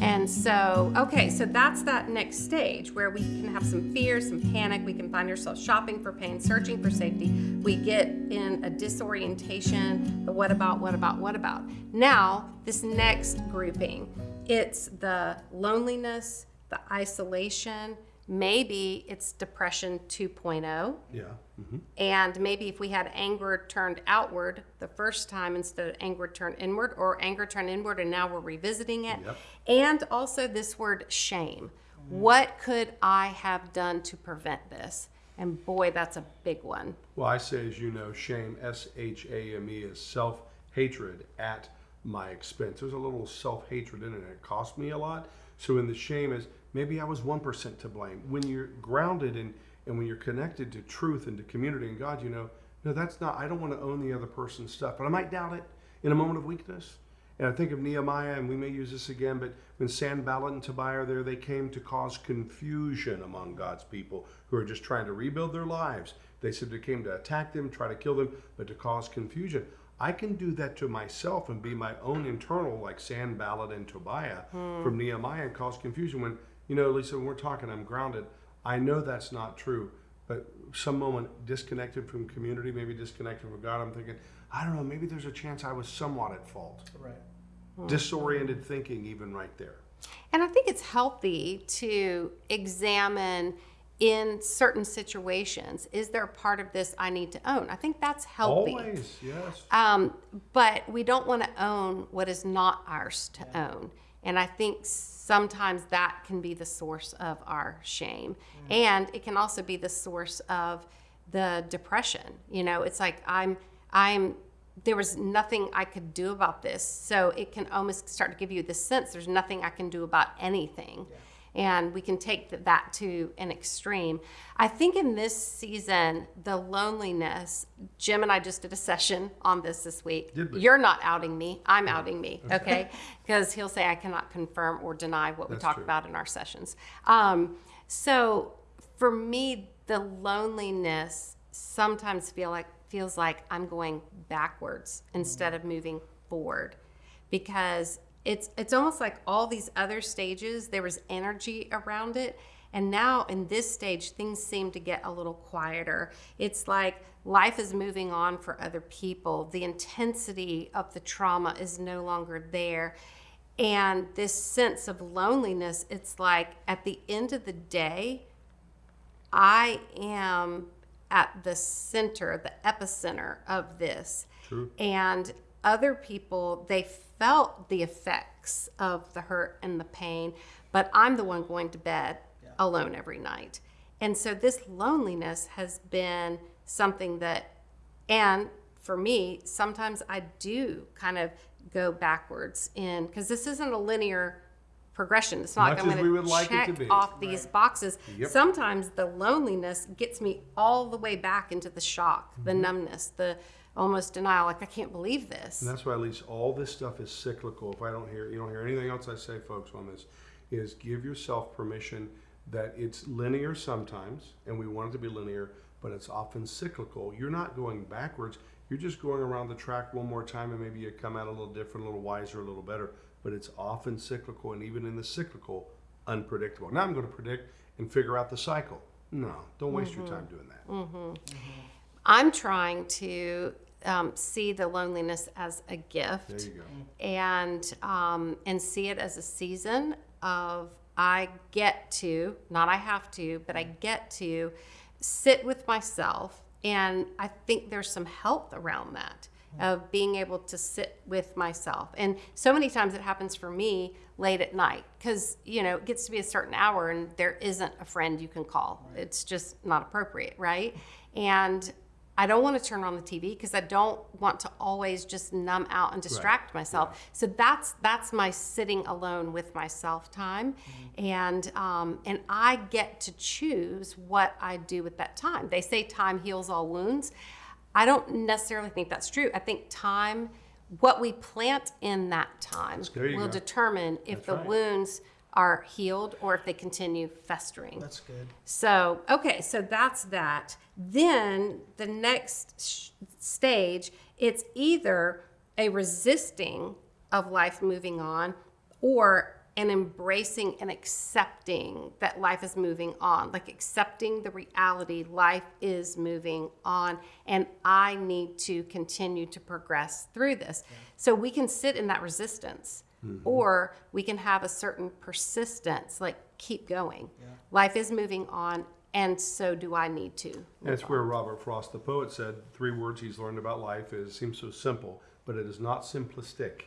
And so, okay, so that's that next stage where we can have some fear, some panic. We can find ourselves shopping for pain, searching for safety. We get in a disorientation. The what about, what about, what about. Now, this next grouping, it's the loneliness, the isolation. Maybe it's depression 2.0. Yeah. Mhm. And maybe if we had anger turned outward the first time instead of anger turned inward, or anger turned inward and now we're revisiting it. Yep. And also this word shame. What could I have done to prevent this? And boy, that's a big one. Well, I say, as you know, shame, S H A M E, is self hatred at my expense. There's a little self hatred in it, and it cost me a lot. So, in the shame is maybe I was 1% to blame. When you're grounded and, and when you're connected to truth and to community and God, you know, no, that's not, I don't want to own the other person's stuff, but I might doubt it in a moment of weakness. And I think of Nehemiah, and we may use this again, but when Sanballat and Tobiah are there, they came to cause confusion among God's people who are just trying to rebuild their lives. They said they came to attack them, try to kill them, but to cause confusion. I can do that to myself and be my own internal, like Sanballat and Tobiah hmm. from Nehemiah, and cause confusion. When, you know, Lisa, when we're talking, I'm grounded. I know that's not true, but some moment disconnected from community, maybe disconnected from God, I'm thinking, I don't know, maybe there's a chance I was somewhat at fault. Right. Disoriented thinking, even right there. And I think it's healthy to examine in certain situations is there a part of this I need to own? I think that's healthy. Always, yes. Um, but we don't want to own what is not ours to own. And I think sometimes that can be the source of our shame. Mm. And it can also be the source of the depression. You know, it's like I'm, I'm, there was nothing I could do about this. So it can almost start to give you the sense there's nothing I can do about anything. And we can take that to an extreme. I think in this season, the loneliness, Jim and I just did a session on this this week. You're not outing me, I'm outing me, okay? Because he'll say I cannot confirm or deny what we That's talk true. about in our sessions. Um, so for me, the loneliness sometimes feel like feels like I'm going backwards instead of moving forward because it's it's almost like all these other stages there was energy around it and now in this stage things seem to get a little quieter it's like life is moving on for other people the intensity of the trauma is no longer there and this sense of loneliness it's like at the end of the day I am at the center, the epicenter of this. True. And other people, they felt the effects of the hurt and the pain, but I'm the one going to bed alone every night. And so this loneliness has been something that, and for me, sometimes I do kind of go backwards in, because this isn't a linear progression. It's not Much like I'm going we would like it check off these boxes. Yep. Sometimes the loneliness gets me all the way back into the shock, the Mm-hmm. numbness, the almost denial. Like I can't believe this. And that's why at least all this stuff is cyclical. If I don't hear, you don't hear anything else I say, folks, on this, is give yourself permission that it's linear sometimes, and we want it to be linear, but it's often cyclical. You're not going backwards. You're just going around the track one more time, and maybe you come out a little different, a little wiser, a little better. But it's often cyclical, and even in the cyclical, unpredictable. Now I'm going to predict and figure out the cycle. No, don't waste your mm-hmm. time doing that. Mm-hmm. Mm-hmm. I'm trying to um, see the loneliness as a gift. There you go. and um, and see it as a season of I get to not I have to but I get to sit with myself and I think there's some health around that of being able to sit with myself and so many times it happens for me late at night because you know it gets to be a certain hour and there isn't a friend you can call it's just not appropriate right and I don't want to turn on the TV because I don't want to always just numb out and distract myself. So that's that's my sitting alone with myself time, and um, and I get to choose what I do with that time. They say time heals all wounds. I don't necessarily think that's true. I think time, what we plant in that time, will go. determine if That's the right. wounds are healed or if they continue festering. That's good. So, okay, so that's that. Then the next sh- stage, it's either a resisting of life moving on or an embracing and accepting that life is moving on, like accepting the reality life is moving on, and I need to continue to progress through this. So we can sit in that resistance, Mm-hmm. or we can have a certain persistence, like keep going. Life is moving on, and so do I need to. That's where Robert Frost, the poet, said three words he's learned about life is seems so simple, but it is not simplistic.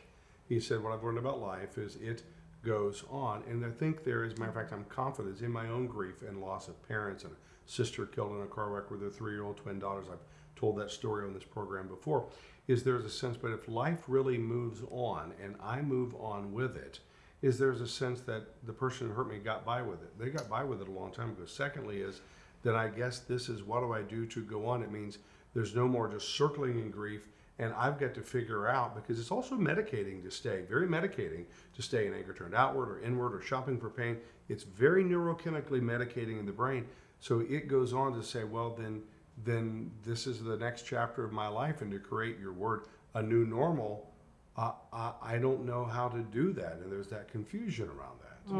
He said, What I've learned about life is it goes on. And I think there is, matter of fact, I'm confident in my own grief and loss of parents and a sister killed in a car wreck with their three year old twin daughters. I've told that story on this program before. Is there's a sense, but if life really moves on and I move on with it, is there's a sense that the person who hurt me got by with it. They got by with it a long time ago. Secondly, is that I guess this is what do I do to go on? It means there's no more just circling in grief, and I've got to figure out because it's also medicating to stay, very medicating to stay in anger turned outward or inward or shopping for pain. It's very neurochemically medicating in the brain. So it goes on to say, well, then, then this is the next chapter of my life, and to create your word a new normal uh, I, I don't know how to do that, and there's that confusion around that.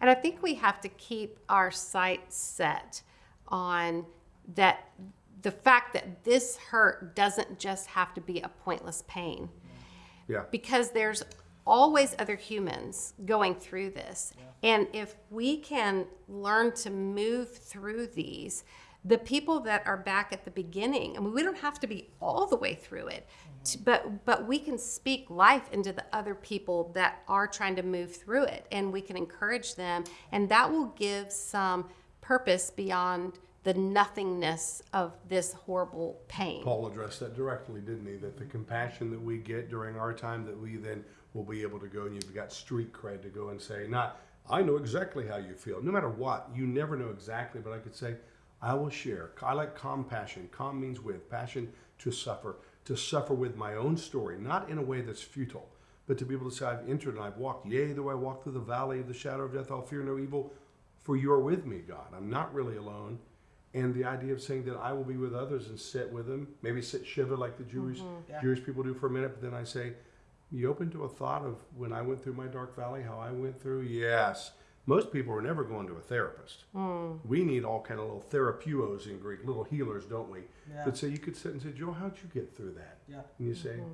And I think we have to keep our sight set on that the fact that this hurt doesn't just have to be a pointless pain. Yeah, because there's always other humans going through this. And if we can learn to move through these, the people that are back at the beginning, I mean, we don't have to be all the way through it, t- mm-hmm. but but we can speak life into the other people that are trying to move through it, and we can encourage them, and that will give some purpose beyond the nothingness of this horrible pain. Paul addressed that directly, didn't he? That the mm-hmm. compassion that we get during our time, that we then will be able to go and you've got street cred to go and say, not, I know exactly how you feel. No matter what, you never know exactly, but I could say, I will share. I like compassion. Com means with, passion to suffer, to suffer with my own story, not in a way that's futile, but to be able to say, I've entered and I've walked. Yea, though I walk through the valley of the shadow of death, I'll fear no evil, for you are with me, God. I'm not really alone. And the idea of saying that I will be with others and sit with them, maybe sit shiva like the Jewish mm-hmm. Yeah. Jewish people do for a minute, but then I say, you open to a thought of when I went through my dark valley, how I went through? Yes. Most people are never going to a therapist. Hmm. We need all kind of little therapeuos in Greek, little healers, don't we? Yeah. But so you could sit and say, Joe, how'd you get through that? Yeah. And you say, mm-hmm.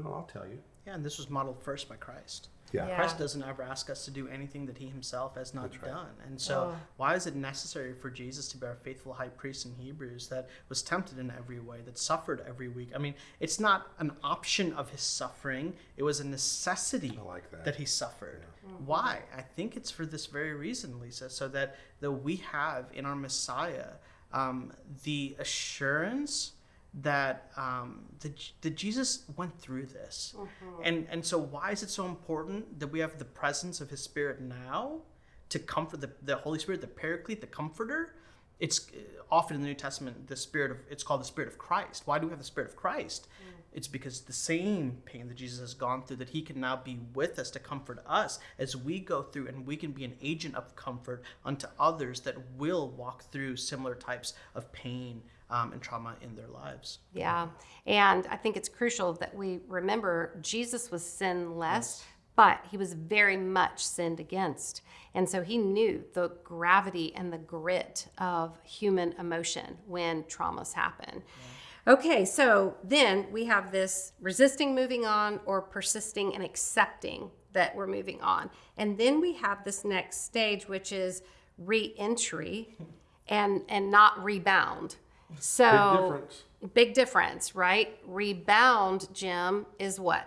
well, I'll tell you. Yeah, and this was modeled first by Christ. Yeah. Yeah. Christ doesn't ever ask us to do anything that he himself has not right. done. And so, Oh. why is it necessary for Jesus to be our faithful high priest in Hebrews that was tempted in every way, that suffered every week? I mean, it's not an option of his suffering, it was a necessity like that. that he suffered. Why? I think it's for this very reason, Lisa, so that, that we have in our Messiah um, the assurance that um, that, Jesus went through this, and and so why is it so important that we have the presence of His Spirit now to comfort the the Holy Spirit, the Paraclete, the Comforter? It's uh, often in the New Testament the Spirit of it's called the Spirit of Christ. Why do we have the Spirit of Christ? It's because the same pain that Jesus has gone through that He can now be with us to comfort us as we go through, and we can be an agent of comfort unto others that will walk through similar types of pain um, and trauma in their lives. Yeah. And I think it's crucial that we remember Jesus was sinless, but he was very much sinned against. And so he knew the gravity and the grit of human emotion when traumas happen. Okay, so then we have this resisting moving on or persisting and accepting that we're moving on. And then we have this next stage, which is re entry and, and not rebound. So Big difference. Big difference, right? Rebound, Jim, is what?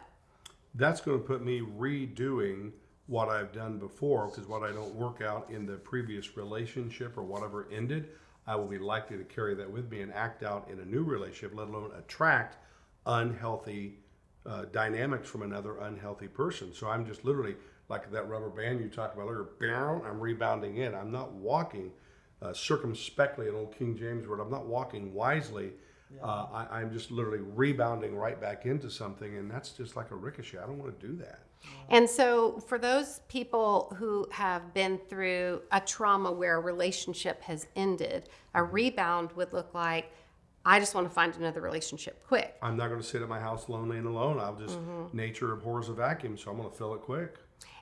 That's going to put me redoing what I've done before because what I don't work out in the previous relationship or whatever ended, I will be likely to carry that with me and act out in a new relationship, let alone attract unhealthy uh, dynamics from another unhealthy person. So I'm just literally like that rubber band you talked about earlier, I'm rebounding in. I'm not walking uh, circumspectly, an old King James word. I'm not walking wisely. Uh, I, I'm just literally rebounding right back into something, and that's just like a ricochet. I don't want to do that. And so, for those people who have been through a trauma where a relationship has ended, a rebound would look like, I just want to find another relationship quick. I'm not going to sit at my house lonely and alone. I'll just nature abhors a vacuum, so I'm going to fill it quick.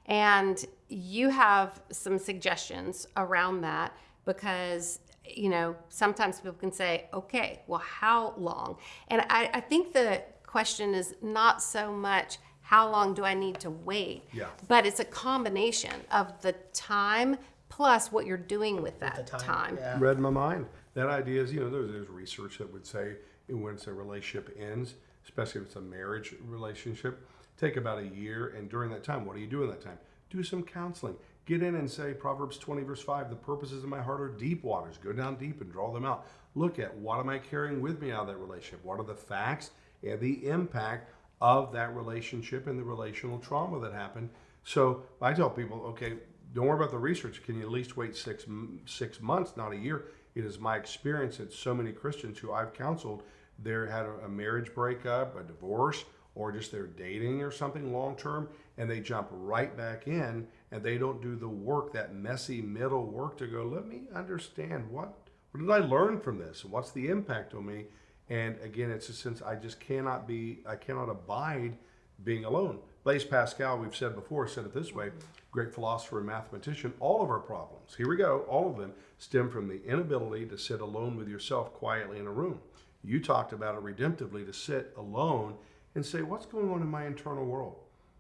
And you have some suggestions around that because, you know, sometimes people can say, okay, well, how long? And I, I think the question is not so much how long do I need to wait, Yeah. but it's a combination of the time plus what you're doing with that the time, time. yeah. read my mind. That idea is, you know, there's, there's research that would say when it's a relationship ends, especially if it's a marriage relationship, take about a year. And during that time, what do you do in that time? Do some counseling. Get in and say Proverbs 20, verse 5, the purposes of my heart are deep waters. Go down deep and draw them out. Look at what am I carrying with me out of that relationship? What are the facts and the impact of that relationship and the relational trauma that happened? So I tell people, okay, don't worry about the research. Can you at least wait six six months, not a year? It is my experience that so many Christians who I've counseled, they had a, a marriage breakup, a divorce, or just they're dating or something long term, and they jump right back in, and they don't do the work, that messy middle work to go. Let me understand what what did I learn from this? What's the impact on me? And again, it's a sense I just cannot be, I cannot abide being alone. Blaise Pascal, we've said before, said it this way great philosopher and mathematician, all of our problems, here we go, all of them stem from the inability to sit alone with yourself quietly in a room. You talked about it redemptively to sit alone and say, What's going on in my internal world?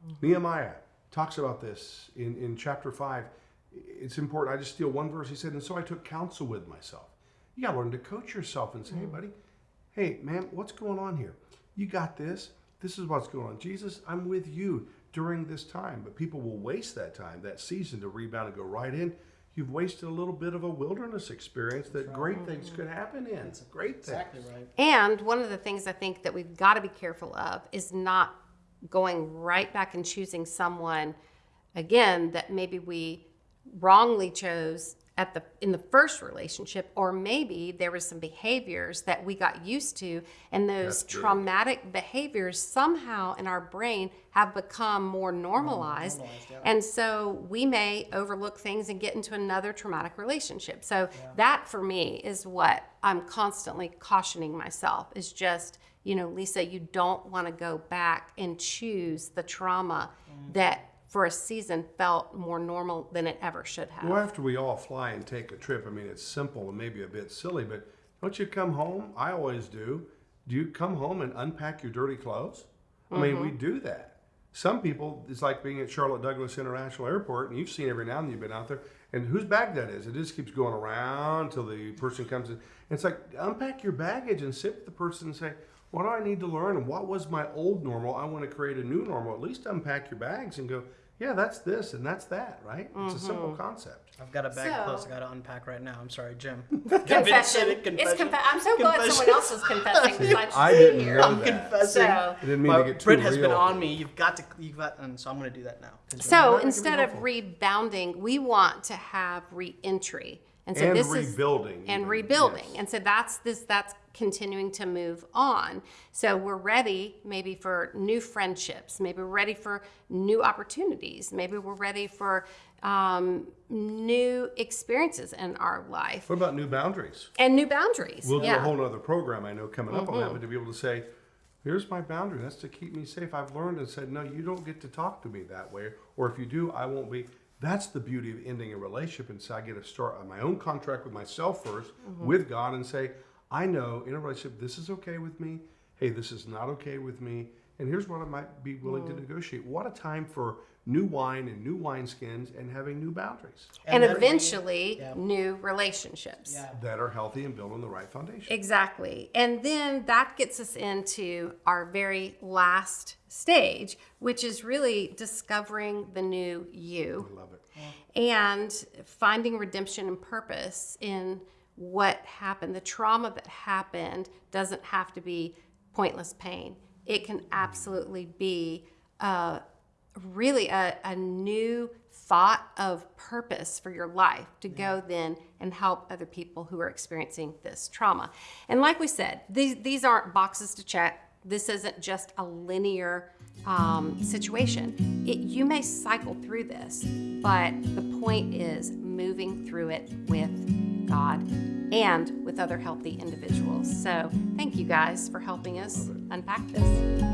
Mm-hmm. Nehemiah talks about this in, in chapter 5. It's important. I just steal one verse. He said, And so I took counsel with myself. You got to learn to coach yourself and say, Hey, mm. buddy, hey, man, what's going on here? You got this. This is what's going on. Jesus, I'm with you during this time. But people will waste that time, that season to rebound and go right in. You've wasted a little bit of a wilderness experience that great things could happen in. Great things. Exactly right. And one of the things I think that we've got to be careful of is not going right back and choosing someone again that maybe we wrongly chose at the in the first relationship or maybe there was some behaviors that we got used to and those traumatic behaviors somehow in our brain have become more normalized, normalized, yeah. and so we may overlook things and get into another traumatic relationship. So that for me is what i'm constantly cautioning myself is just you know lisa you don't want to go back and choose the trauma mm. that for a season felt more normal than it ever should have Well, after we all fly and take a trip, I mean, it's simple and maybe a bit silly, but don't you come home? I always do. Do you come home and unpack your dirty clothes? I mean, we mm-hmm. do that. Some people, it's like being at Charlotte Douglas International Airport, and you've seen every now and then you've been out there, and whose bag that is? It just keeps going around until the person comes in. And it's like, unpack your baggage and sit with the person and say, what do I need to learn? And what was my old normal? I want to create a new normal. At least unpack your bags and go, yeah, that's this and that's that, right? It's a mm-hmm. simple concept. I've got a bag of So- clothes I got to unpack right now. I'm sorry, Jim. confession. It's Confession. conf- I'm so glad someone else is confessing besides I you didn't here. know I'm that. confessing. So, I didn't mean My to get too Brit has been on me. You've got to. You've got, and so I'm going to do that now. so instead of rebounding, we want to have re-entry, and so And this rebuilding is and rebuilding, yes. and so that's this that's continuing to move on. So we're ready maybe for new friendships, maybe we're ready for new opportunities, maybe we're ready for um, new experiences in our life What about new boundaries? and new boundaries. We'll do yeah. a whole other program I know coming up on Mm-hmm. that, but to be able to say, here's my boundary. That's to keep me safe. I've learned and said, no, you don't get to talk to me that way. Or if you do, I won't be. That's the beauty of ending a relationship. And so I get to start on my own contract with myself 1st Mm-hmm. with God, and say, I know in a relationship, this is okay with me. Hey, this is not okay with me. And here's what I might be willing Mm-hmm. to negotiate. What a time for new wine and new wineskins and having new boundaries and, then we- eventually yeah. new relationships. Yeah. that are healthy and built on the right foundation. Exactly. And then that gets us into our very last stage, which is really discovering the new you I love it. and finding redemption and purpose in what happened. The trauma that happened doesn't have to be pointless pain, it can absolutely be uh, really a, a new thought of purpose for your life to go then and help other people who are experiencing this trauma. And like we said, these, these aren't boxes to check. This isn't just a linear um, situation. It, you may cycle through this, but the point is moving through it with God and with other healthy individuals. So, thank you guys for helping us unpack this.